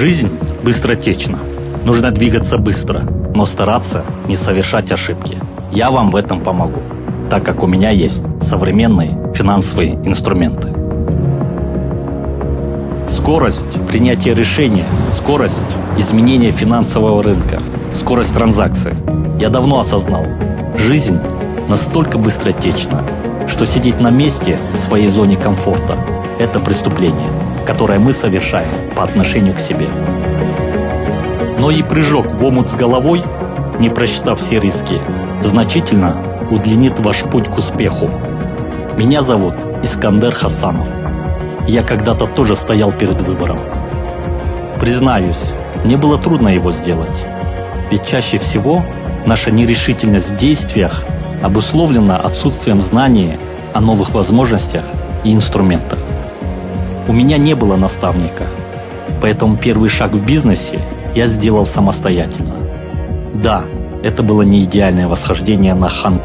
Жизнь быстротечна. Нужно двигаться быстро, но стараться не совершать ошибки. Я вам в этом помогу, так как у меня есть современные финансовые инструменты. Скорость принятия решения, скорость изменения финансового рынка, скорость транзакции. Я давно осознал, жизнь настолько быстротечна, что сидеть на месте в своей зоне комфорта – это преступление, которое мы совершаем по отношению к себе. Но и прыжок в омут с головой, не просчитав все риски, значительно удлинит ваш путь к успеху. Меня зовут Искандер Хасанов. Я когда-то тоже стоял перед выбором. Признаюсь, мне было трудно его сделать. Ведь чаще всего наша нерешительность в действиях обусловлена отсутствием знания о новых возможностях и инструментах. У меня не было наставника, поэтому первый шаг в бизнесе я сделал самостоятельно. Да, это было не идеальное восхождение на хан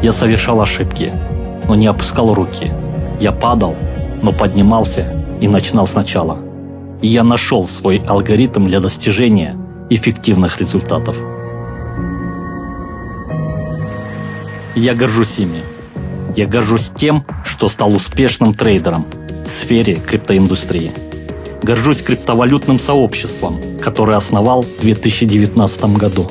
Я совершал ошибки, но не опускал руки. Я падал, но поднимался и начинал сначала. И я нашел свой алгоритм для достижения эффективных результатов. Я горжусь ими. Я горжусь тем, что стал успешным трейдером в сфере криптоиндустрии. Горжусь криптовалютным сообществом, которое основал в 2019 году.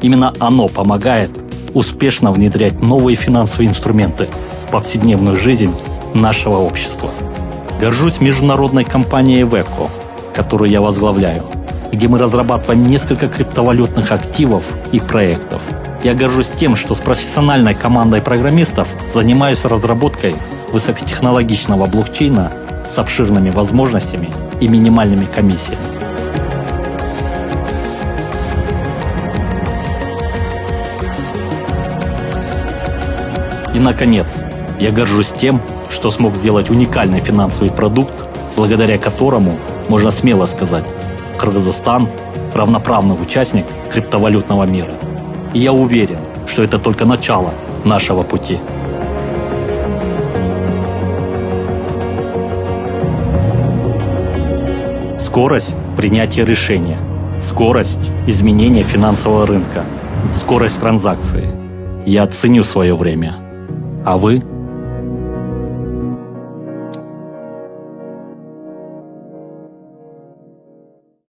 Именно оно помогает успешно внедрять новые финансовые инструменты в повседневную жизнь нашего общества. Горжусь международной компанией Veco, которую я возглавляю, где мы разрабатываем несколько криптовалютных активов и проектов. Я горжусь тем, что с профессиональной командой программистов занимаюсь разработкой высокотехнологичного блокчейна с обширными возможностями и минимальными комиссиями. И, наконец, я горжусь тем, что смог сделать уникальный финансовый продукт, благодаря которому, можно смело сказать, Кыргызстан – равноправный участник криптовалютного мира. И я уверен, что это только начало нашего пути. Скорость принятия решения, скорость изменения финансового рынка, скорость транзакции. Я ценю свое время. А вы –